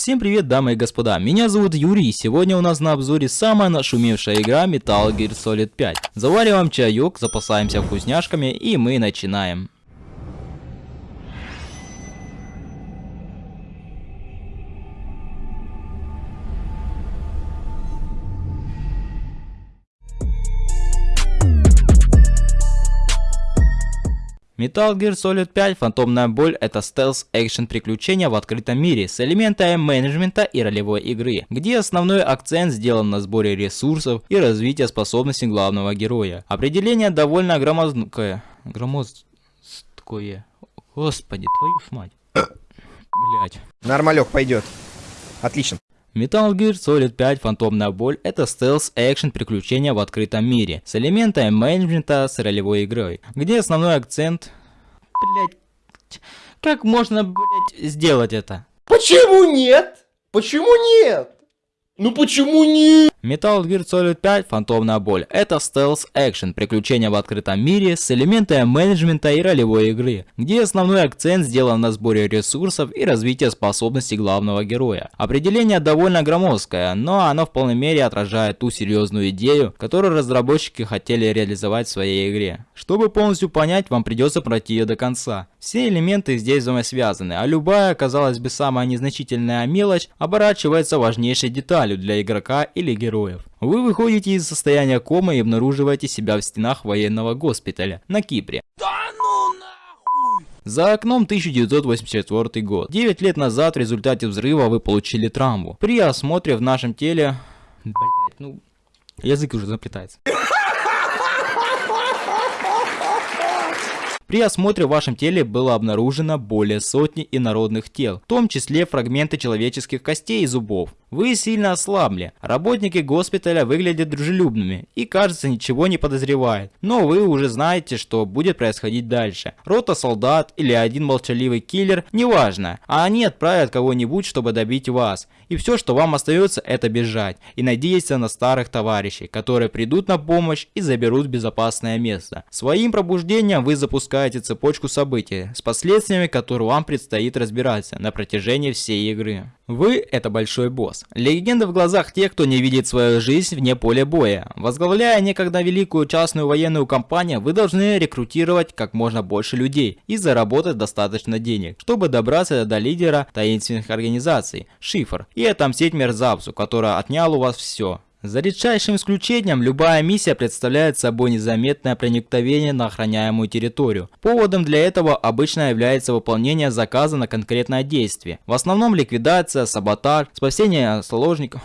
Всем привет, дамы и господа, меня зовут Юрий, и сегодня у нас на обзоре самая нашумевшая игра Metal Gear Solid 5. Завариваем чаек, запасаемся вкусняшками и мы начинаем. Metal Gear Solid 5 Фантомная боль это стелс-экшен приключения в открытом мире с элементами менеджмента и ролевой игры, где основной акцент сделан на сборе ресурсов и развитии способностей главного героя. Определение довольно громоздкое. Громоздкое. Господи, твою ж мать. Блять. Нормалек пойдет. Отлично. Metal Gear Solid 5 Фантомная боль это стелс-экшен приключения в открытом мире с элементами менеджмента с ролевой игрой, где основной акцент... Блять, как можно, блять, сделать это? Почему нет? Почему нет? Ну почему нет? Metal Gear Solid 5 Фантомная боль это стелс-экшен, приключения в открытом мире с элементами менеджмента и ролевой игры, где основной акцент сделан на сборе ресурсов и развитии способностей главного героя. Определение довольно громоздкое, но оно в полной мере отражает ту серьезную идею, которую разработчики хотели реализовать в своей игре. Чтобы полностью понять, вам придется пройти ее до конца. Все элементы здесь взаимосвязаны, а любая, казалось бы, самая незначительная мелочь оборачивается важнейшей деталью для игрока или героев. Вы выходите из состояния комы и обнаруживаете себя в стенах военного госпиталя на Кипре. Ну! За окном 1984 год. 9 лет назад в результате взрыва вы получили травму. При осмотре в нашем теле... Блять, ну... Язык уже заплетается. При осмотре в вашем теле было обнаружено более сотни инородных тел, в том числе фрагменты человеческих костей и зубов. Вы сильно ослабли, работники госпиталя выглядят дружелюбными и кажется ничего не подозревают, но вы уже знаете, что будет происходить дальше. Рота солдат или один молчаливый киллер, неважно, а они отправят кого-нибудь, чтобы добить вас. И все, что вам остается, это бежать и надеяться на старых товарищей, которые придут на помощь и заберут безопасное место. Своим пробуждением вы запускаете цепочку событий с последствиями, которые вам предстоит разбираться на протяжении всей игры. Вы – это большой босс. Легенда в глазах тех, кто не видит свою жизнь вне поля боя. Возглавляя некогда великую частную военную компанию, вы должны рекрутировать как можно больше людей и заработать достаточно денег, чтобы добраться до лидера таинственных организаций – Шифр, и отомстить мерзавцу, который отнял у вас все. За редчайшим исключением, любая миссия представляет собой незаметное проникновение на охраняемую территорию. Поводом для этого обычно является выполнение заказа на конкретное действие. В основном ликвидация, саботаж, спасение заложников...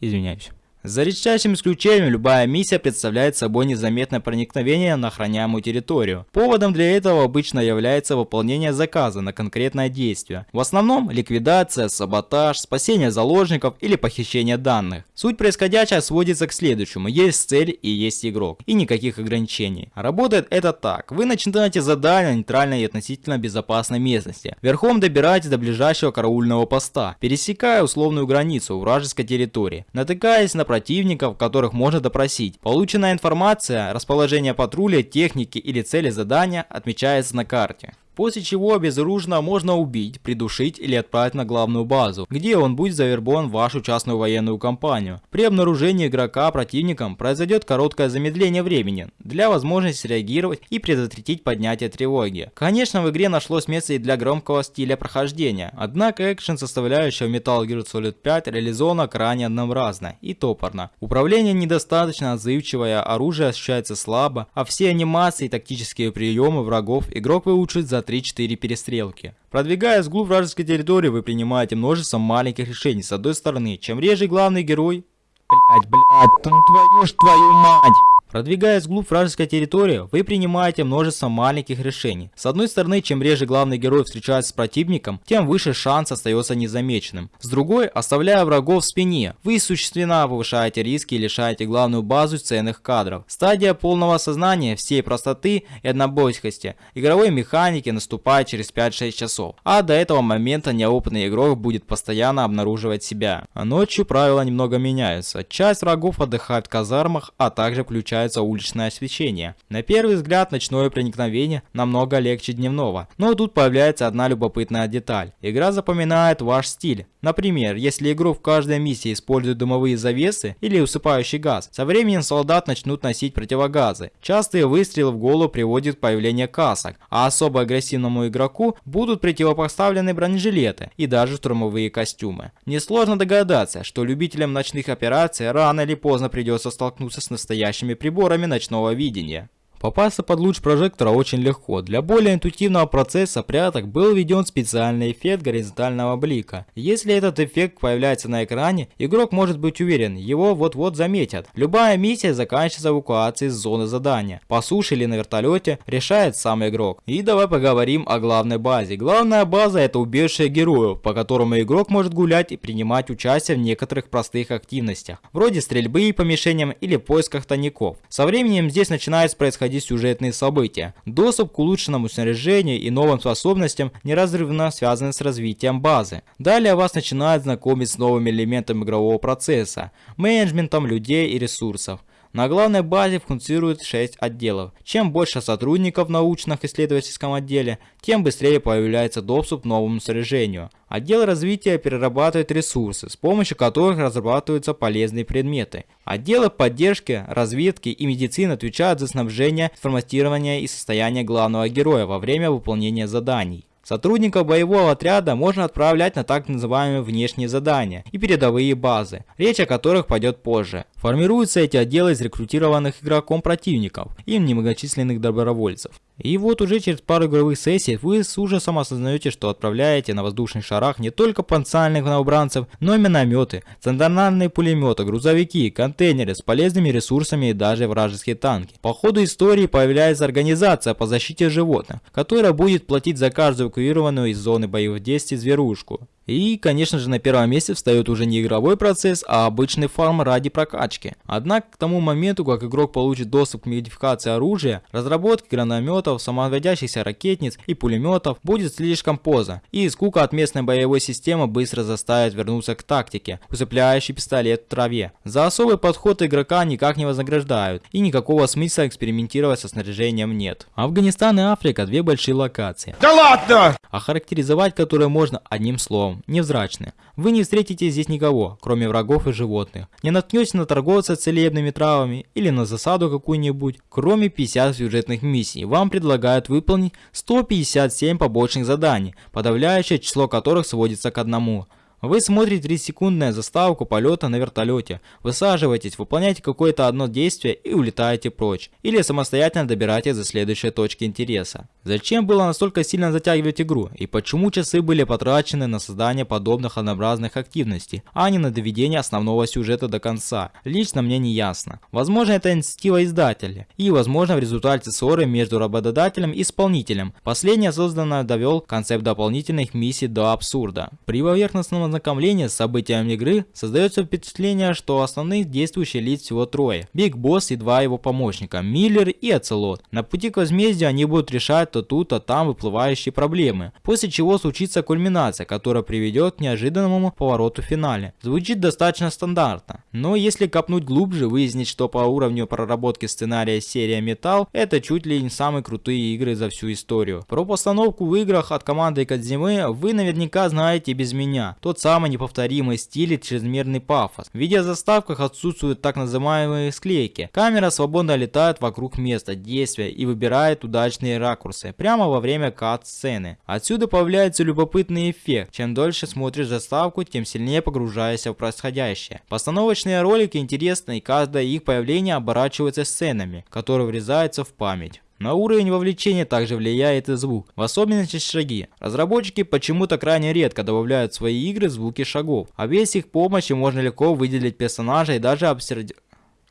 Извиняюсь. За редчайшим исключением, любая миссия представляет собой незаметное проникновение на охраняемую территорию. Поводом для этого обычно является выполнение заказа на конкретное действие. В основном ликвидация, саботаж, спасение заложников или похищение данных. Суть происходящего сводится к следующему. Есть цель и есть игрок. И никаких ограничений. Работает это так. Вы начинаете задание нейтральной и относительно безопасной местности. Верхом добираетесь до ближайшего караульного поста, пересекая условную границу вражеской территории. Натыкаясь на противников, которых можно допросить. Полученная информация, расположение патруля, техники или цели задания отмечается на карте. После чего безоружно можно убить, придушить или отправить на главную базу, где он будет завербован в вашу частную военную компанию. При обнаружении игрока противником произойдет короткое замедление времени для возможности реагировать и предотвратить поднятие тревоги. Конечно в игре нашлось место и для громкого стиля прохождения, однако экшен составляющая Metal Gear Solid 5 реализована крайне однообразно и топорно. Управление недостаточно отзывчивое, оружие ощущается слабо, а все анимации и тактические приемы врагов игрок выучит за 3-4 перестрелки. Продвигаясь вглубь вражеской территории, вы принимаете множество маленьких решений. С одной стороны, чем реже главный герой... Блять, блять, твою ж твою мать! Продвигаясь вглубь вражеской территории, вы принимаете множество маленьких решений. С одной стороны, чем реже главный герой встречается с противником, тем выше шанс остается незамеченным. С другой, оставляя врагов в спине, вы существенно повышаете риски и лишаете главную базу ценных кадров. Стадия полного осознания всей простоты и однобойскости игровой механики наступает через 5-6 часов, а до этого момента неопытный игрок будет постоянно обнаруживать себя. А ночью правила немного меняются. Часть врагов отдыхает в казармах, а также включает появляется уличное освещение. На первый взгляд ночное проникновение намного легче дневного, но тут появляется одна любопытная деталь. Игра запоминает ваш стиль. Например, если игрок в каждой миссии использует дымовые завесы или усыпающий газ, со временем солдат начнут носить противогазы. Частые выстрелы в голову приводят к появлению касок, а особо агрессивному игроку будут противопоставлены бронежилеты и даже штурмовые костюмы. Несложно догадаться, что любителям ночных операций рано или поздно придется столкнуться с настоящими приборами ночного видения. Попасться под луч прожектора очень легко. Для более интуитивного процесса пряток был введен специальный эффект горизонтального блика. Если этот эффект появляется на экране, игрок может быть уверен, его вот-вот заметят. Любая миссия заканчивается эвакуацией из зоны задания. По суше или на вертолете решает сам игрок. И давай поговорим о главной базе. Главная база это убежище героев, по которому игрок может гулять и принимать участие в некоторых простых активностях, вроде стрельбы по мишеням или поисках тайников. Со временем здесь начинает происходить происходить сюжетные события. Доступ к улучшенному снаряжению и новым способностям неразрывно связан с развитием базы. Далее вас начинают знакомить с новыми элементами игрового процесса, менеджментом людей и ресурсов. На главной базе функционирует 6 отделов. Чем больше сотрудников в научно-исследовательском отделе, тем быстрее появляется доступ к новому снаряжению. Отдел развития перерабатывает ресурсы, с помощью которых разрабатываются полезные предметы. Отделы поддержки, разведки и медицины отвечают за снабжение, форматирование и состояние главного героя во время выполнения заданий. Сотрудников боевого отряда можно отправлять на так называемые внешние задания и передовые базы, речь о которых пойдет позже. Формируются эти отделы из рекрутированных игроком противников и немногочисленных добровольцев. И вот уже через пару игровых сессий вы с ужасом осознаете, что отправляете на воздушных шарах не только потенциальных новобранцев, но и минометы, стационарные пулеметы, грузовики, контейнеры с полезными ресурсами и даже вражеские танки. По ходу истории появляется организация по защите животных, которая будет платить за каждую эвакуированную из зоны боевых действий зверушку. И, конечно же, на первом месте встает уже не игровой процесс, а обычный фарм ради прокачки. Однако, к тому моменту, как игрок получит доступ к модификации оружия, разработке гранатометов, самоводящихся ракетниц и пулеметов будет слишком поздно, и скука от местной боевой системы быстро заставит вернуться к тактике, усыпляющий пистолет в траве. За особый подход игрока никак не вознаграждают, и никакого смысла экспериментировать со снаряжением нет. Афганистан и Африка две большие локации. Да ладно! Охарактеризовать которые можно одним словом словом, невзрачны. Вы не встретите здесь никого, кроме врагов и животных. Не наткнетесь на торговца целебными травами или на засаду какую-нибудь. Кроме 50 сюжетных миссий, вам предлагают выполнить 157 побочных заданий, подавляющее число которых сводится к одному – вы смотрите 3-секундную заставку полета на вертолете, высаживаетесь, выполняете какое-то одно действие и улетаете прочь. Или самостоятельно добираетесь до следующей точки интереса. Зачем было настолько сильно затягивать игру? И почему часы были потрачены на создание подобных однообразных активностей, а не на доведение основного сюжета до конца? Лично мне не ясно. Возможно это инициатива издателя. И возможно в результате ссоры между работодателем и исполнителем. Последний осознанно довел концепт дополнительных миссий до абсурда. При поверхностном ознакомления с событиями игры создается впечатление, что основных действующих лиц всего трое. Биг Босс и два его помощника, Миллер и Оцелот. На пути к возмездию они будут решать то тут, то там выплывающие проблемы, после чего случится кульминация, которая приведет к неожиданному повороту в финале. Звучит достаточно стандартно, но если копнуть глубже, выяснить, что по уровню проработки сценария серия Metal это чуть ли не самые крутые игры за всю историю. Про постановку в играх от команды Кадзимы вы наверняка знаете без меня. Тот самый неповторимый стиль и чрезмерный пафос. В видеозаставках отсутствуют так называемые склейки. Камера свободно летает вокруг места действия и выбирает удачные ракурсы прямо во время кат-сцены. Отсюда появляется любопытный эффект. Чем дольше смотришь заставку, тем сильнее погружаешься в происходящее. Постановочные ролики интересны и каждое их появление оборачивается сценами, которые врезаются в память. На уровень вовлечения также влияет и звук, в особенности шаги. Разработчики почему-то крайне редко добавляют в свои игры звуки шагов, а без их помощи можно легко выделить персонажа и даже обсерд...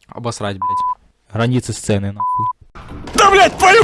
обосрать, блять. Границы сцены, нахуй. Да, блять, твою!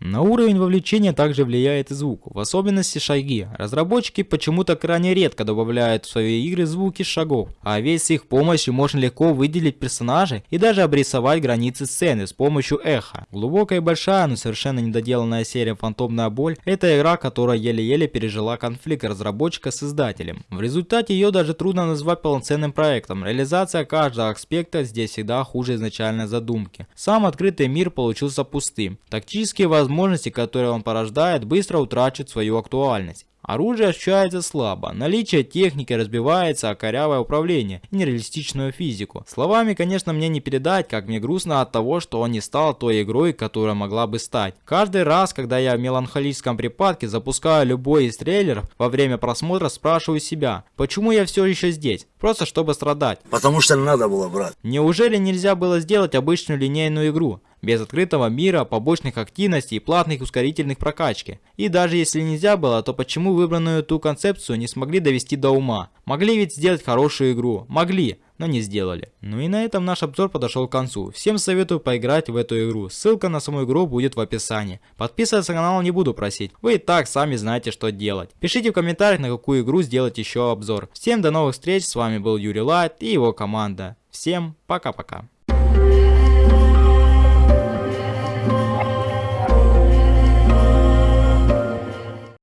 На уровень вовлечения также влияет и звук, в особенности шаги. Разработчики почему-то крайне редко добавляют в свои игры звуки шагов, а ведь их помощью можно легко выделить персонажей и даже обрисовать границы сцены с помощью эха. Глубокая и большая, но совершенно недоделанная серия «Фантомная боль» — это игра, которая еле-еле пережила конфликт разработчика с издателем. В результате ее даже трудно назвать полноценным проектом, реализация каждого аспекта здесь всегда хуже изначальной задумки. Сам открытый мир получился пустым. Тактические возможности, которые он порождает, быстро утрачивают свою актуальность. Оружие ощущается слабо, наличие техники разбивается о корявое управление и нереалистичную физику. Словами, конечно, мне не передать, как мне грустно от того, что он не стал той игрой, которая могла бы стать. Каждый раз, когда я в меланхолическом припадке запускаю любой из трейлеров, во время просмотра спрашиваю себя, почему я все еще здесь? Просто чтобы страдать. Потому что надо было, брат. Неужели нельзя было сделать обычную линейную игру? Без открытого мира, побочных активностей и платных ускорительных прокачки. И даже если нельзя было, то почему выбранную ту концепцию не смогли довести до ума? Могли ведь сделать хорошую игру, могли, но не сделали. Ну и на этом наш обзор подошел к концу. Всем советую поиграть в эту игру, ссылка на саму игру будет в описании. Подписываться на канал не буду просить, вы и так сами знаете что делать. Пишите в комментариях на какую игру сделать еще обзор. Всем до новых встреч, с вами был Юрий Лайт и его команда. Всем пока-пока.